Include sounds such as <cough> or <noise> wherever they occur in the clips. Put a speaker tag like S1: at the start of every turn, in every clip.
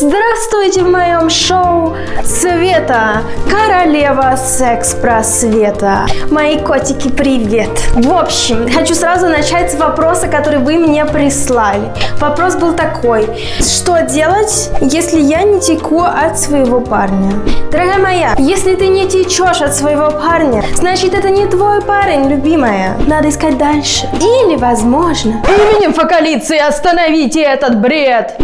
S1: Здравствуйте в моем шоу Света, королева секс-просвета. Мои котики, привет. В общем, хочу сразу начать с вопроса, который вы мне прислали. Вопрос был такой. Что делать, если я не теку от своего парня? Дорогая моя, если ты не течешь от своего парня, значит это не твой парень, любимая. Надо искать дальше. Или, возможно...
S2: Именем фокалиции остановите этот бред!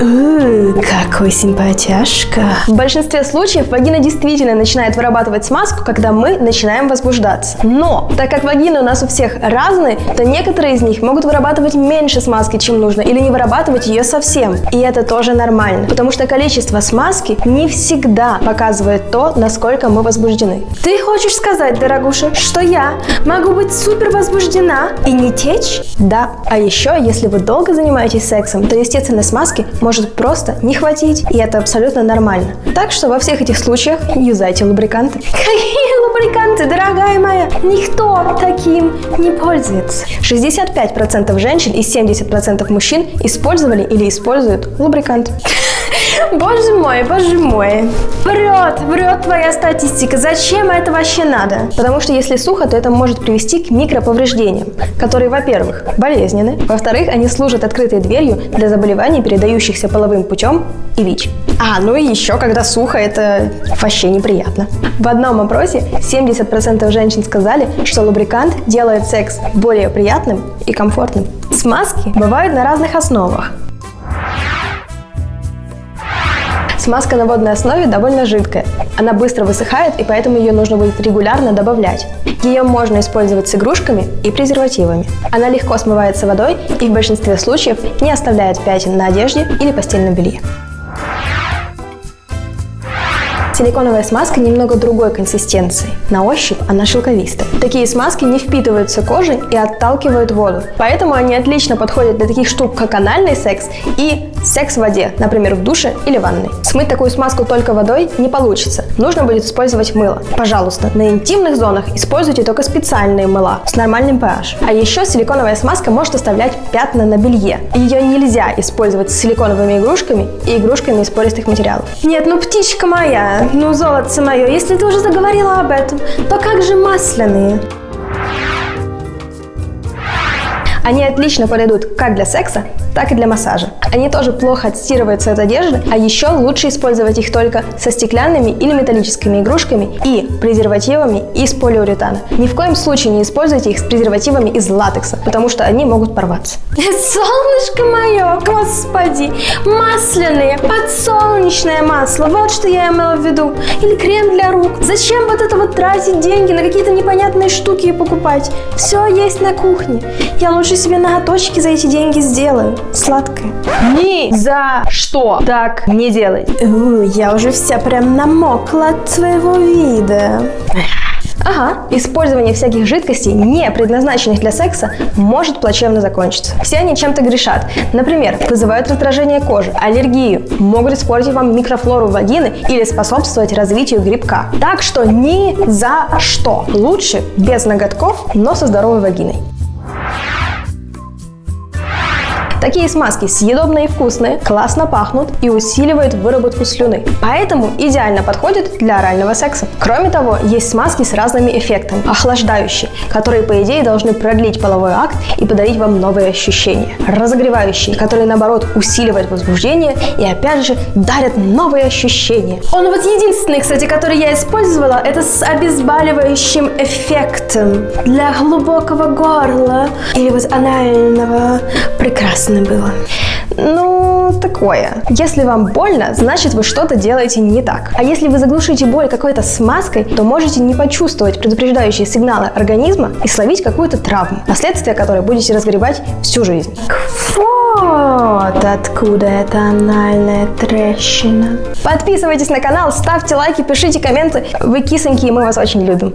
S1: Какой симпатяшка. В большинстве случаев вагина действительно начинает вырабатывать смазку, когда мы начинаем возбуждаться. Но, так как вагины у нас у всех разные, то некоторые из них могут вырабатывать меньше смазки, чем нужно, или не вырабатывать ее совсем. И это тоже нормально, потому что количество смазки не всегда показывает то, насколько мы возбуждены. Ты хочешь сказать, дорогуша, что я могу быть супер возбуждена и не течь? Да. А еще, если вы долго занимаетесь сексом, то естественно смазки может просто не хватить, и это абсолютно нормально. Так что во всех этих случаях юзайте лубриканты. <laughs> Какие лубриканты, дорогая моя? Никто таким не пользуется. 65% женщин и 70% мужчин использовали или используют лубрикант. Боже мой, боже мой. Врет, врет твоя статистика. Зачем это вообще надо? Потому что если сухо, то это может привести к микроповреждениям, которые, во-первых, болезненны, во-вторых, они служат открытой дверью для заболеваний, передающихся половым путем и ВИЧ. А, ну и еще, когда сухо, это вообще неприятно. В одном опросе 70% женщин сказали, что лубрикант делает секс более приятным и комфортным. Смазки бывают на разных основах. Смазка на водной основе довольно жидкая. Она быстро высыхает, и поэтому ее нужно будет регулярно добавлять. Ее можно использовать с игрушками и презервативами. Она легко смывается водой и в большинстве случаев не оставляет пятен на одежде или постельном белье. Силиконовая смазка немного другой консистенции. На ощупь она шелковистая. Такие смазки не впитываются кожей и отталкивают воду. Поэтому они отлично подходят для таких штук, как анальный секс и секс в воде, например, в душе или ванной. Смыть такую смазку только водой не получится. Нужно будет использовать мыло. Пожалуйста, на интимных зонах используйте только специальные мыла с нормальным pH. А еще силиконовая смазка может оставлять пятна на белье. Ее нельзя использовать с силиконовыми игрушками и игрушками из пористых материалов. Нет, ну птичка моя, ну золотце мое, если ты уже заговорила об этом, то как же масляные? Они отлично подойдут как для секса, так и для массажа. Они тоже плохо отстирываются от одежды, а еще лучше использовать их только со стеклянными или металлическими игрушками и презервативами из полиуретана. Ни в коем случае не используйте их с презервативами из латекса, потому что они могут порваться. <laughs> Солнышко мое, господи, масляные, подсолнечное масло, вот что я имела в виду. Или крем для рук. Зачем вот это вот тратить деньги на какие-то непонятные штуки и покупать? Все есть на кухне. Я лучше себе ноготочки за эти деньги сделаю. Сладкое.
S2: Ни за что так не делай.
S1: У, я уже вся прям намокла от твоего вида. Ага, использование всяких жидкостей, не предназначенных для секса, может плачевно закончиться. Все они чем-то грешат. Например, вызывают раздражение кожи, аллергию, могут испортить вам микрофлору вагины или способствовать развитию грибка. Так что ни за что. Лучше без ноготков, но со здоровой вагиной. Такие смазки съедобные и вкусные, классно пахнут и усиливают выработку слюны. Поэтому идеально подходят для орального секса. Кроме того, есть смазки с разными эффектами. Охлаждающие, которые по идее должны продлить половой акт и подарить вам новые ощущения. Разогревающие, которые наоборот усиливают возбуждение и опять же дарят новые ощущения. Он вот единственный, кстати, который я использовала, это с обезболивающим эффектом для глубокого горла или вот анального. Прекрасно прекрасно было. Ну, такое. Если вам больно, значит вы что-то делаете не так. А если вы заглушите боль какой-то смазкой, то можете не почувствовать предупреждающие сигналы организма и словить какую-то травму, последствия которой будете разгребать всю жизнь. Вот откуда эта анальная трещина. Подписывайтесь на канал, ставьте лайки, пишите комменты. Вы кисоньки, и мы вас очень любим.